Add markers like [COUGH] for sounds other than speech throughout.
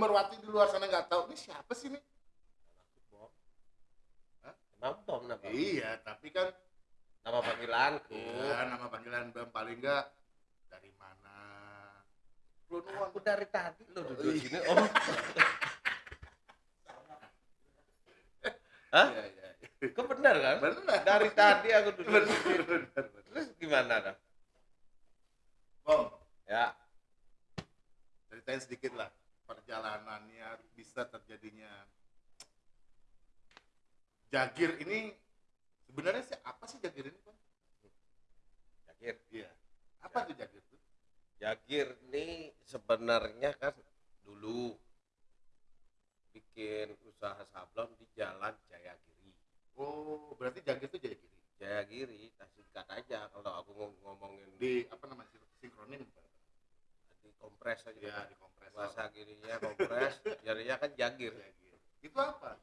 bomberwati di luar sana nggak tahu. Ini siapa sih nih? Bom. Hah? Emang bom nama? Iya, tapi kan Nama panggilanku. ya, nama panggilan Bang paling enggak dari mana? Lu. Aku dari tadi lo duduk iya. sini, Om. Hah? Iya, iya. Kok benar kan? Benar. Dari tadi aku duduk Benar, sini. benar, benar. Terus gimana dong? Bang, Ya, ceritain sedikit lah perjalanannya bisa terjadinya Jagir ini sebenarnya sih apa sih Jagir ini Bang? Jagir. Iya. Apa tuh Jagir tuh? Jagir ini sebenarnya kan dulu bikin usaha sablon di Jalan Jayagiri. Oh, berarti Jagir itu Jayagiri. Jayagiri, nah singkat aja kalau aku ngom- ngomongin Di apa namanya? Sinkronim. di kompres aja. Ya, di kompresor. Bahasa girinya kompres, jadinya kan Jagir. Itu apa?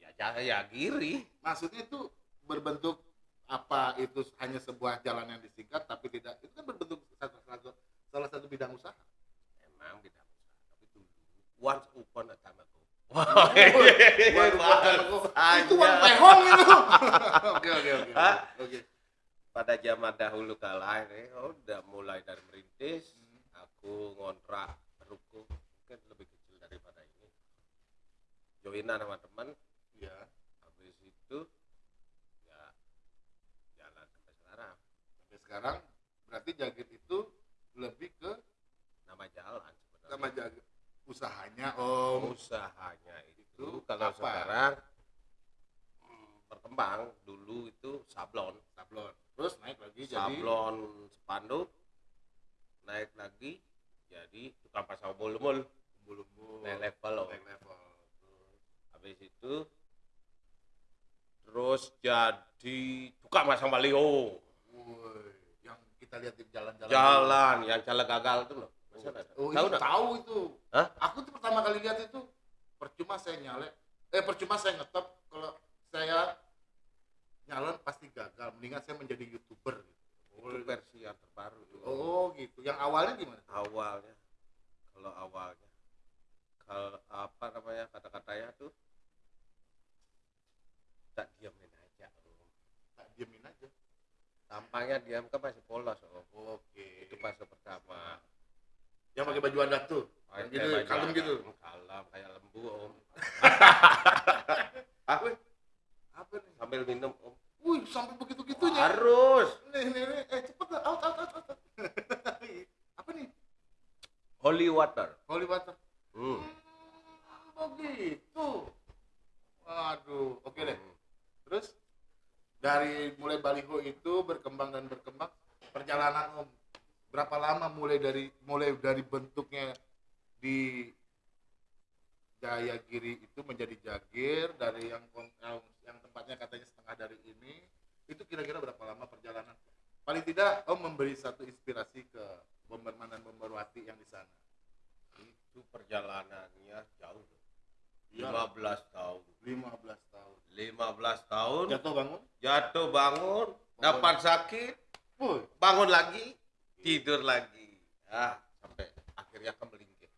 Ya Jayagiri. Maksudnya itu berbentuk apa itu hanya sebuah jalan yang disingkat tapi tidak itu kan berbentuk satu, satu, salah satu bidang usaha. Emang bidang usaha, tapi dulu once upon a time ago. [LAUGHS] Itu uang pehong itu. [LAUGHS] Oke oke oke. Oke. pada zaman dahulu kala ini oh, udah mulai dari merintis aku ngontrak ruko mungkin lebih kecil daripada ini joinan sama teman Iya. habis itu ya jalan sampai sekarang Sampai sekarang berarti Jagir itu lebih ke nama jalan sebenarnya sama Jagir usahanya Om. usahanya itu Itu kalau apa? sekarang berkembang dulu itu sablon Sablon. Terus naik lagi jadi sablon spanduk naik lagi jadi tukang pasang mulmul bulu-bulu. naik level loh. Naik level. habis itu terus jadi tukang pasang baliho Woi, yang kita lihat di jalan-jalan. jalan yang jalan gagal itu loh ada? Oh, tahu itu tahu itu. Hah? Aku tuh pertama kali lihat itu percuma saya nyalek. Eh percuma saya ngetop kalau saya nyalon pasti gagal. Mendingan saya menjadi youtuber. Gitu. Itu versi yang terbaru tuh. Oh gitu. Yang awalnya gimana? awalnya kalau awalnya kalau apa namanya kata-katanya tuh tak diamin aja om. Tak diemin aja. tampangnya diam kan masih polos om Oke. itu fase pertama Yang pakai baju adat tuh. Kayak gitu, kalem gitu. kalem kayak lembu om [LAUGHS] Apa? Apa nih? sambil minum om Wih, sampai begitu-gitunya. harus Nih, nih, nih. Eh, cepet lah. Out, out, out, out. Apa nih? holy water Holy water. hmm. Hmm, oh gitu. Waduh, oke deh. Hmm. Terus dari mulai baliho itu berkembang dan berkembang perjalanan Om berapa lama mulai dari mulai dari bentuknya di Jayagiri itu menjadi Jagir dari yang yang, tempatnya katanya setengah dari ini itu kira-kira berapa lama perjalanan? Paling tidak Om memberi satu inspirasi ke Bomberman dan Bomberwati yang di sana. Itu perjalanannya jauh. Loh. Iya. 15 tahun. 15 tahun. 15 tahun. Jatuh bangun? Jatuh bangun. Dapat sakit. Bangun lagi. Tidur lagi. Ah akhirnya kan melingkir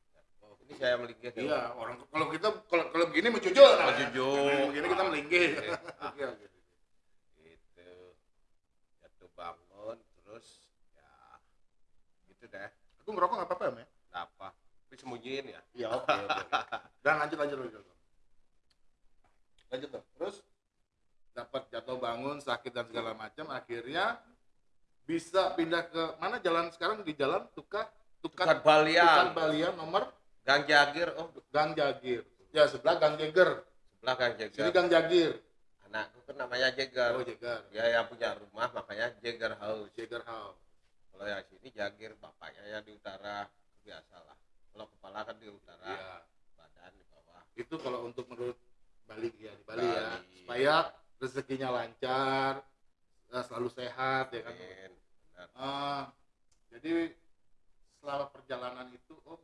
ini saya melingkir ya. Iya, orang kalau kita kalau kalau begini mencujur namanya. Mencujur. Kalau begini kita melinggih. Iya. Oke, oke. gitu jatuh bangun terus ya gitu deh Aku ngerokok nggak apa-apa, ya? Nggak apa tapi sembunyiin ya Iya, oke, oke. Dan lanjut lanjut lanjut. Lanjut. Terus dapat jatuh bangun, sakit dan segala macam, akhirnya bisa pindah ke mana jalan sekarang di jalan Tukar Tukar Tukar Balian Tukar Balian nomor Gang Jagir oh Gang Jagir. Ya, sebelah Gang Jeger. sebelah Gang Sini Jagir Gang Jagir. anakku kan namanya Jagger Oh, Jeger. dia yang punya rumah makanya Jagger House Jeger House. kalau yang sini jagir bapaknya ya di utara biasalah kalau kepala kan di utara Iya. badan di bawah Itu kalau untuk menurut Bali ya di Bali, ya, Bali. supaya rezekinya lancar, eh, selalu sehat ya kan. Benar. Ah, jadi selama perjalanan itu Om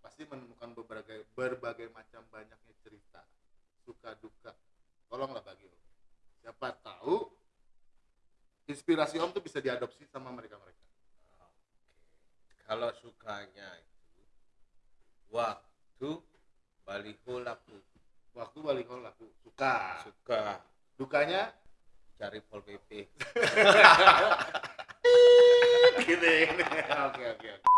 pasti menemukan berbagai berbagai macam banyaknya cerita suka duka. Tolonglah bagi Om. Siapa tahu inspirasi Om tuh bisa diadopsi sama mereka-mereka. kalau sukanya itu waktu baliho laku Waktu balik laku suka. suka Dukanya cari pol pp [LAUGHS] [LAUGHS] gitu ini. Oke oke oke.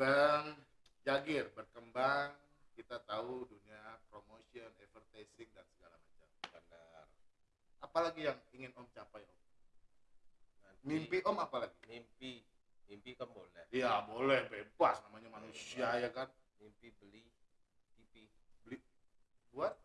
Bang Jagir berkembang kita tahu dunia promotion, advertising dan segala macam. benar Apalagi yang ingin Om capai Om? Nanti Mimpi Om apalagi? mimpi mimpi kan boleh Ya boleh bebas namanya manusia ya kan. mimpi beli TV Buat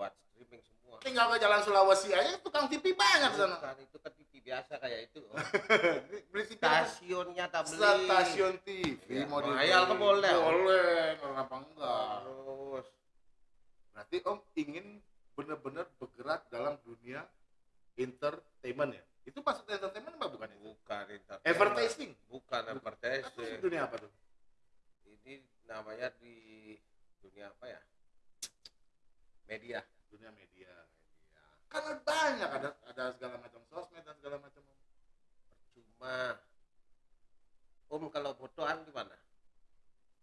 buat streaming semua tinggal ke Jalan Sulawesi aja tukang TV banyak sana. Bukan, itu kan TV biasa kayak itu oh. [LAUGHS] Beli TV stasiunnya tak beli Stasiun TV Iya, mau mahal kan boleh? Boleh, kenapa enggak? terus Berarti Om ingin benar-benar bergerak dalam dunia entertainment ya? Itu maksud entertainment apa bukan itu? bukan entertainment. Advertising. bukan advertising sih dunia apa tuh? ini namanya di dunia apa ya media Dunia media. Ada banyak ada ada segala macam sosmed dan segala macam. Percuma om kalau fotoan gimana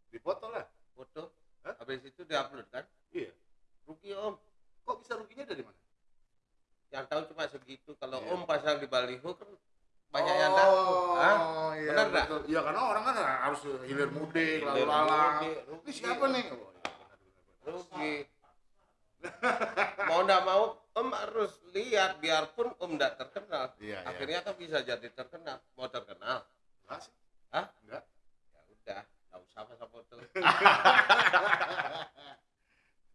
Dipoto lah. foto Hah? habis itu diupload kan Iya. rugi om Kok bisa ruginya dari mana? yang tahu cuma segitu kalau Iya. om pasang di baliho kan banyak yang tahu Hah? Oh, iya. Benar nggak? Iya karena orang kan harus hilir mudik, lalu lalang. rugi. Ini siapa nih? Oh, iya, rugi mau ndak mau harus lihat biarpun om ndak terkenal Iya, iya. akhirnya kan bisa jadi terkenal mau terkenal Enggak sih. Hah? Enggak. ya udah nggak usah masa foto [LAUGHS]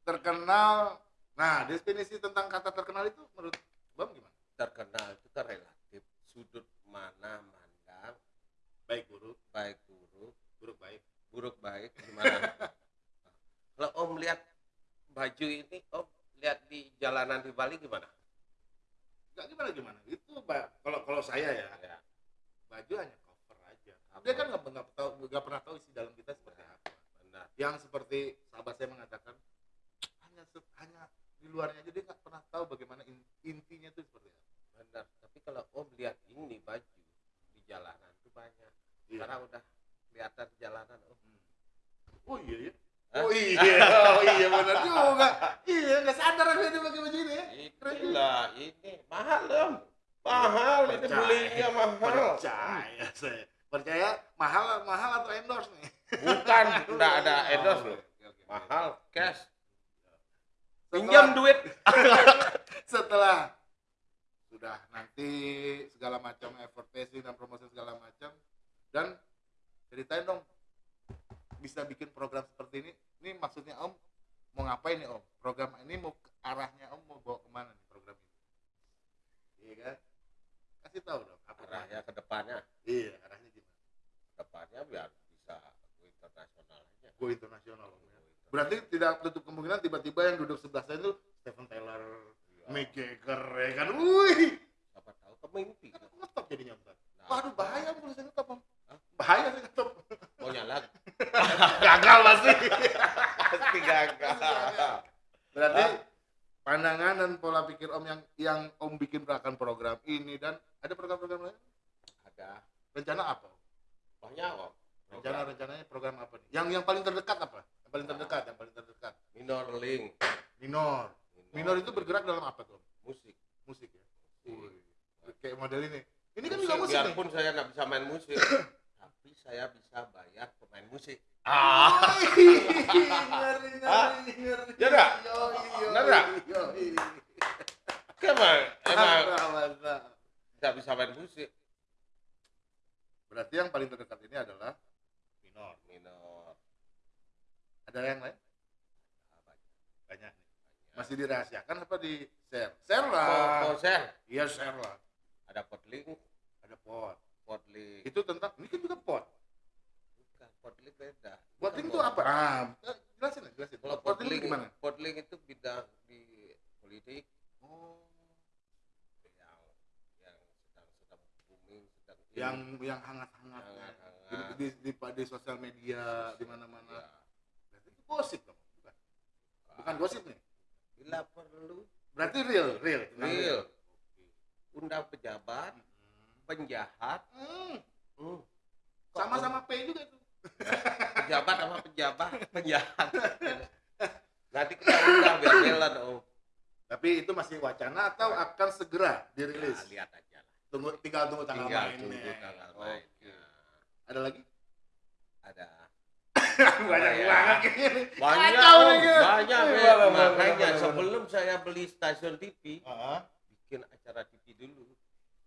terkenal. Nah, definisi tentang kata terkenal itu menurut Bang gimana? terkenal itu kan relatif sudut mana mandang Baik buruk, baik buruk buruk baik. buruk baik gimana [LAUGHS] kalau om lihat baju ini om lihat di jalanan di Bali gimana Enggak gimana gimana. Itu kalau kalau saya ya, ya baju hanya cover aja. Dia kan nggak nggak tahu nggak pernah tahu isi dalam kita seperti apa. benar Yang seperti sahabat saya mengatakan hanya hanya di luarnya aja dia nggak pernah tahu bagaimana in- intinya itu seperti apa. benar tapi kalau om lihat ini baju di jalanan itu banyak Iya. karena udah kelihatan di jalanan om Oh iya ya. Hah? Oh iya, oh iya benar juga. Iya, nggak sadar aku ini pakai baju ini itulah ini mahal om mahal ini Percaya. belinya mahal Percaya saya. Percaya mahal mahal atau endorse nih? bukan [LAUGHS] enggak ada endorse loh mahal cash pinjam duit [LAUGHS] setelah sudah nanti segala macam advertising dan promosi segala macam dan ceritain dong bisa bikin program seperti ini ini maksudnya om mau ngapain nih om? Program ini mau arahnya om mau bawa ke mana nih program ini? Iya kan? Kasih tahu dong apa arahnya ke depannya. Iya arahnya gimana? Ke depannya biar bisa go internasional aja. Go internasional om ya. Berarti tidak tutup kemungkinan tiba-tiba yang duduk sebelah saya itu Stephen Taylor Iya. Mick Jagger ya kan? Wih siapa tahu kemimpi. Kan aku ngetop jadinya Om. Nah, Waduh bahaya kalau saya ngetop om. Bahaya saya ngetop. Pasti. pasti gagal Berarti Hah? pandangan dan pola pikir om yang yang om bikin akan program ini dan ada program-program lain? ada Rencana apa? Om? banyak kok Rencana rencananya program apa nih? Yang yang paling terdekat apa? Yang paling terdekat, yang paling terdekat. minor link Minor. Minor itu bergerak dalam apa tuh? Om? musik Musik ya. Wih. Kayak model ini. Ini kan juga musik musik nih. biarpun saya nggak bisa main musik [COUGHS] tapi saya bisa bayar pemain musik Ah. ngeri, ngeri, ngeri. Ya nggak? Yoi, yoi, Bener nggak? yoi. emang emang Mantap, mantap. nggak bisa main musik Berarti yang paling terdekat ini adalah minor. minor Ada yang lain? Ah, banyak. Masih dirahasiakan apa di share? Share lah. mau share Iya share lah. ada pot link Ada pot. Potling. Itu tentang ini kan juga pot. Bukan, potling beda. Potling Bukan itu apa? Ah, jelasin lah, jelasin. Kalau itu gimana? Potling itu bidang di politik Oh, yang yang sedang sedang booming, sedang yang yang hangat-hangat ya. Hangat-hangat. di, di, di, di sosial media di mana-mana. ya, Berarti itu gosip dong. Bukan. Bukan gosip nih. bila perlu Berarti real, real. Real. undang pejabat, Hmm. penjahat, Hmm. hmm, Sama-sama P juga tuh. Pejabat sama pejabat, [LAUGHS] penjahat. Nanti kita undang biar jalan oh. Tapi itu masih wacana atau akan segera dirilis? Ya, lihat aja lah. Tunggu tinggal tunggu tanggal Tinggal mainnya. tunggu tanggal Oke. mainnya. Ada lagi? Ada [LAUGHS] Banyak ya? banget nih. banyak, Kacau Om. nih, Kak. banyak. Bener, Makanya sebelum saya beli stasiun TV, Ah. bikin acara TV dulu.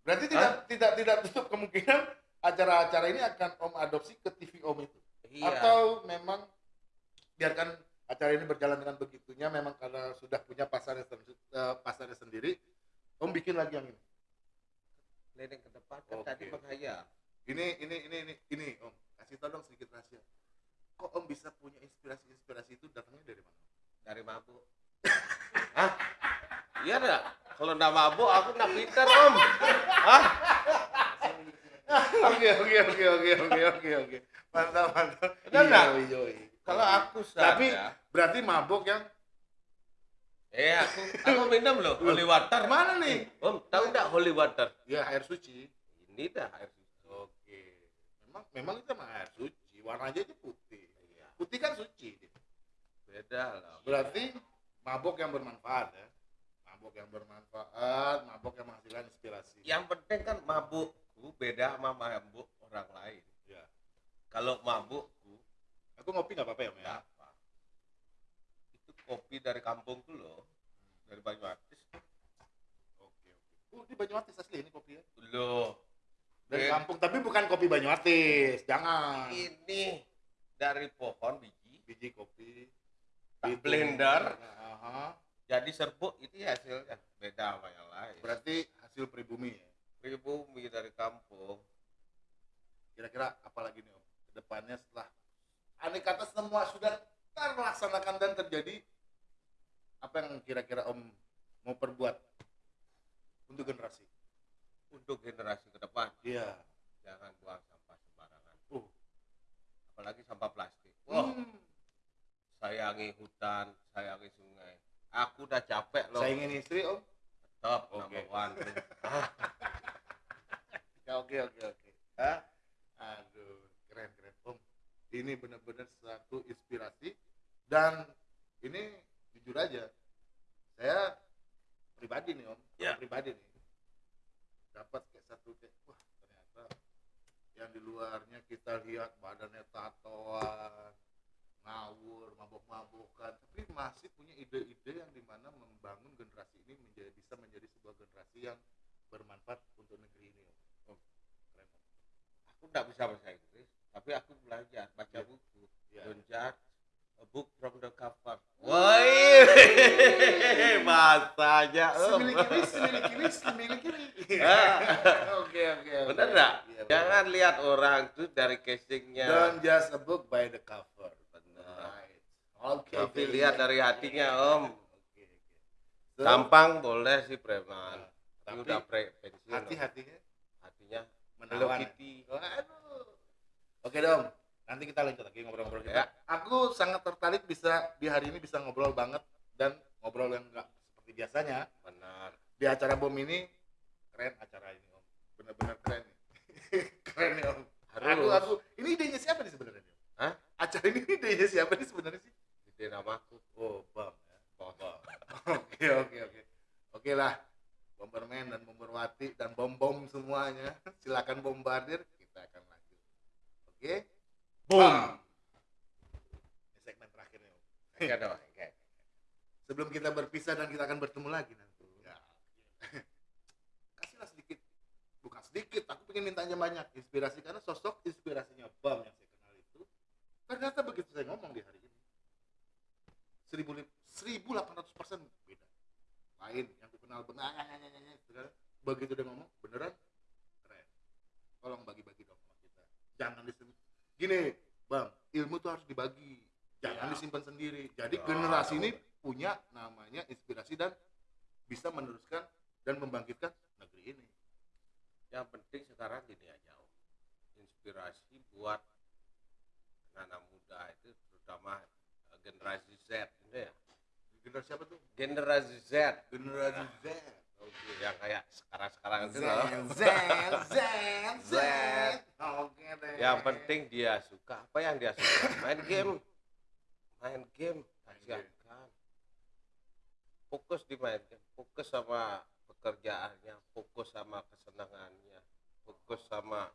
Berarti tidak tidak tidak tutup kemungkinan acara-acara ini akan Om adopsi ke TV Om itu. Iya. Atau memang biarkan acara ini berjalan dengan begitunya memang karena sudah punya pasarnya sen- eh, pasarnya sendiri Om bikin lagi yang ini. Keliling ke depan kan Oke. tadi menghayal. Ini ini ini ini ini Om kasih tau dong sedikit rahasia. Kok Om bisa punya inspirasi-inspirasi itu datangnya dari mana? dari mabuk. [COUGHS] Hah? Iya dah. Kalau nggak mabuk aku nggak pinter om. Hah? [LAUGHS] Oke oke oke oke oke oke oke mantap mantap. Nggak? Yoi, yoi. Kalau aku sadar. Tapi berarti mabuk yang eh aku aku [LAUGHS] minum loh holy water. mana nih? Om tahu nggak holy water? Ya air suci. Ini dah air suci. Oke. Memang memang itu mah air suci. Warnanya aja putih. Iya. Putih kan suci. Beda lah. Berarti mabuk yang bermanfaat ya. Mabuk yang bermanfaat, mabuk yang menghasilkan inspirasi. Yang penting kan mabukku beda sama mabuk orang lain. Ya. Kalau mabukku Aku ngopi nggak apa-apa ya, ya? apa. Itu kopi dari kampungku loh. Dari Banyuatis. Oke, oke. Uh, di Banyuatis asli ini kopi ya. Loh. Dari Eh, kampung, tapi bukan kopi Banyuatis. Jangan. Ini dari pohon biji Biji kopi. tak Itu. blender Aha. jadi serbuk itu ya hasilnya beda sama yang lain Berarti hasil pribumi ya. Pribumi dari kampung Kira-kira apa lagi nih Om? Ke depannya setelah andai kata semua sudah terlaksanakan dan terjadi, apa yang kira-kira Om mau perbuat untuk generasi? untuk generasi ke depan Iya. jangan buang sampah sembarangan Uh. apalagi sampah plastik wah Hmm. sayangi hutan sayangi sungai aku udah capek loh Saya ingin istri Om. top Oke. number one [LAUGHS] oke oke oke. Hah? Aduh, keren keren Om. Ini benar-benar satu inspirasi dan ini jujur aja, saya pribadi nih Om, Ya. pribadi nih dapat kayak satu kayak wah ternyata yang di luarnya kita lihat badannya tatoan, ngawur, mabok-mabokan, tapi masih punya ide-ide yang di mana membangun generasi ini menjadi bisa menjadi sebuah generasi yang bermanfaat untuk negeri ini. Aku nggak bisa bahasa Inggris tapi aku belajar baca Ya. buku Ya. don't judge a book from the cover woi [LAUGHS] bahasanya Om. Semili kiri, semili kiri, semili kiri. Ah. Oke, oke. oke. bener nggak Iya, bener. jangan lihat orang tuh dari casingnya Don't just a book by the cover. Bener. Right. Oke. tapi oke. lihat dari hatinya om Oke, oke. So, tampang boleh sih preman tapi Tapi udah pre pensiun Om. hati-hatinya hatinya Menawan. Kitty Waduh. Oke dong, nanti kita lanjut lagi ngobrol-ngobrol kita. Ya. Aku sangat tertarik bisa di hari ini bisa ngobrol banget dan ngobrol yang enggak seperti biasanya. benar Di acara bom ini keren acara ini om, bener-bener keren nih. [LAUGHS] keren nih om. harus Aku, aku, ini idenya siapa nih sebenarnya? Hah? Acara ini idenya siapa nih sebenarnya sih? ide namaku Oh, ya. Bos. [LAUGHS] Oke, oke, oke. Oke lah. Bomberman dan Bomberwati dan bom-bom semuanya. [LAUGHS] Silakan bombardir, kita akan lanjut. Oke? Bam. Ini segmen terakhir nih. Enggak dong. Sebelum kita berpisah dan kita akan bertemu lagi nanti. Ya. [LAUGHS] Kasihlah sedikit, bukan sedikit, aku pengen mintanya banyak inspirasi karena sosok inspirasinya Bam yang saya kenal itu ternyata begitu saya ngomong di hari ini seribu seribu delapan ratus persen beda lain yang aku kenal benar begitu dia ngomong beneran keren. Tolong bagi-bagi dong sama kita. Jangan disebut gini bang ilmu tuh harus dibagi. Jangan Iya. disimpan sendiri. Jadi Ya, generasi ini punya namanya inspirasi dan bisa meneruskan dan membangkitkan negeri ini. Yang penting sekarang gini aja Om. inspirasi buat anak muda itu terutama eh, generasi Z. ya generasi apa tuh? Generasi Z. Generasi Z. Oke, yang kayak sekarang-sekarang Z itu loh. Z Z [LAUGHS] Z. Oke deh. Yang penting dia suka. Apa yang dia suka? Main game. Main game. Siapkan fokus di main game. Fokus sama pekerjaannya. Fokus sama kesenangannya. Fokus sama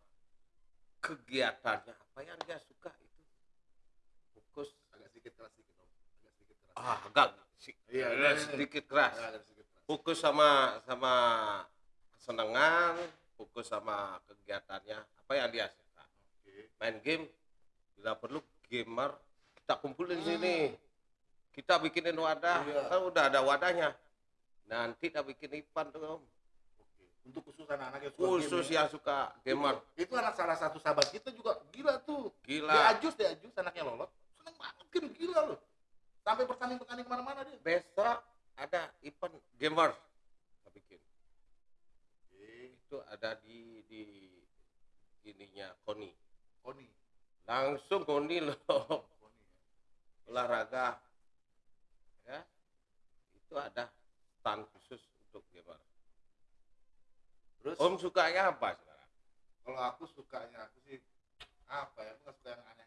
kegiatannya. Apa yang dia suka itu? Fokus. Agak sedikit keras sedikit om. Agak sedikit keras. Ah agak si- Iya, eh, iya, iya. sedikit keras fokus sama sama kesenangan fokus sama kegiatannya apa yang dia suka oke main game bila perlu gamer kita kumpulin Hmm. sini kita bikinin wadah Iya. kan udah ada wadahnya nanti kita bikin event tuh Oke. Untuk khusus anak-anak yang suka khusus game, ya. yang suka gamer Itu, itu anak salah satu sahabat kita juga gila tuh. Dia gila ajus, dia ajus anaknya lolot. Seneng banget game gila loh. Sampai bertanding-bertanding ke mana-mana dia. besok ada event gamer kita bikin Oke. itu ada di di ininya Koni Koni. langsung Koni loh Koni ya. olahraga ya itu ada stand khusus untuk gamer Terus om sukanya apa sekarang kalau aku sukanya aku sih apa ya? Aku suka yang aneh-aneh.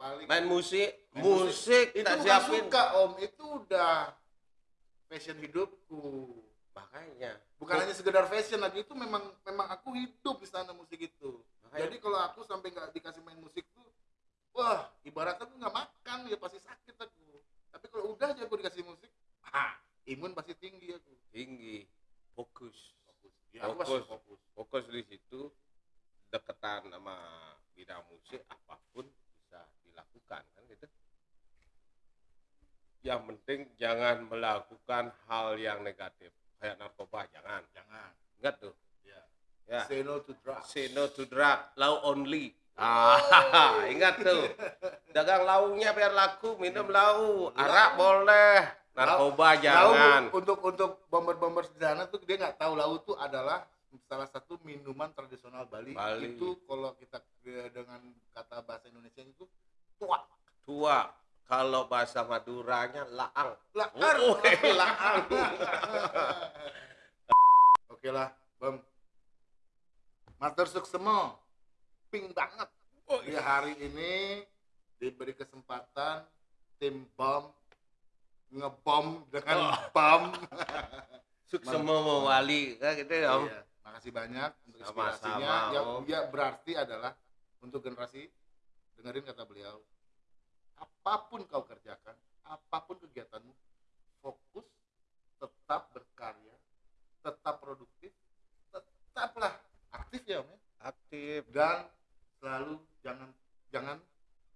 Paling main musik Main musik itu tak bukan siapin suka om, itu udah fashion hidupku. makanya Bukan hanya sekedar fashion lagi itu memang memang aku hidup di sana musik itu. makanya Jadi kalau aku sampai nggak dikasih main musik tuh, wah ibaratnya aku nggak makan ya pasti sakit aku. Tapi kalau udah aja aku dikasih musik, ah, imun pasti tinggi aku. tinggi fokus Fokus. Ya, Fokus. fokus. fokus di situ deketan sama bidang musik apa pun bisa dilakukan kan gitu yang penting jangan melakukan hal yang negatif. Kayak narkoba jangan. Jangan. ingat tuh? Ya. ya. Say no to drugs. say no to drug law only. Ah [LAUGHS] ingat tuh. Dagang launya biar laku minum lau arak boleh. Narkoba jangan. Laut untuk untuk bomber-bomber sana tuh dia nggak tahu laut tuh adalah salah satu minuman tradisional Bali. Bali. Itu kalau kita eh, dengan kata bahasa Indonesia itu tua. tua kalau bahasa Maduranya laang Lakar. Oh, laang [LAUGHS] Oke lah, Bam. Master Suksemo. Ping banget. Oh, Di hari ini diberi kesempatan tim BOM ngebom dengan bom. [LAUGHS] Suksema mewali kan gitu ya Om. Iya, makasih banyak untuk inspirasinya. Ya, Om. ya berarti adalah untuk generasi dengerin kata beliau. Apa pun kau kerjakan, apa pun kegiatanmu, fokus, tetap berkarya, tetap produktif, tetaplah aktif ya Om ya. aktif Dan selalu jangan jangan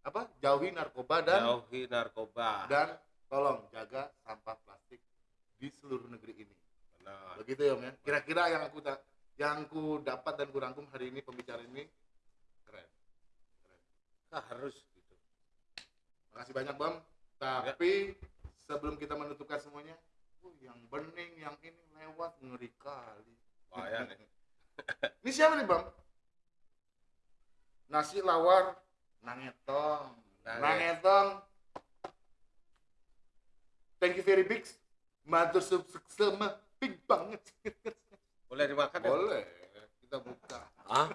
apa? Jauhi narkoba dan jauhi narkoba dan tolong jaga sampah plastik di seluruh negeri ini. benar Begitu ya Om ya. Kira-kira yang aku da- yang ku dapat dan ku rangkum hari ini pembicaraan ini keren. Keren. Nah, harus Makasih banyak Bang. Tapi sebelum kita menutupkan semuanya, uh, yang bening, yang ini lewat ngeri kali. bahaya nih [LAUGHS] Ini siapa nih Bang? Nasi lawar nangetong. Nanget. Nangetong. Thank you very big. Matur sama big banget. boleh dimakan ya Boleh. Kita buka. ah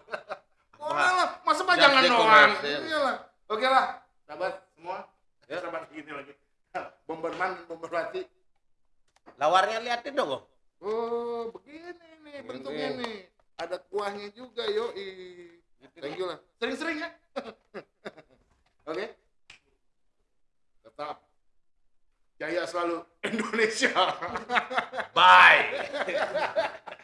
Boleh lah, [LAUGHS] masa mah Just jangan the doang. Iyalah. Oke lah, sahabat semua. Ya. Sahabat gini lagi. Bomberman, bomberwati. lawarnya liatin dong. Oh, begini nih Begini. bentuknya nih. Ada kuahnya juga, yoi. Thank you lah. Sering-sering ya. [LAUGHS] Oke. Tetap. Jaya selalu [LAUGHS] Indonesia. bye [LAUGHS]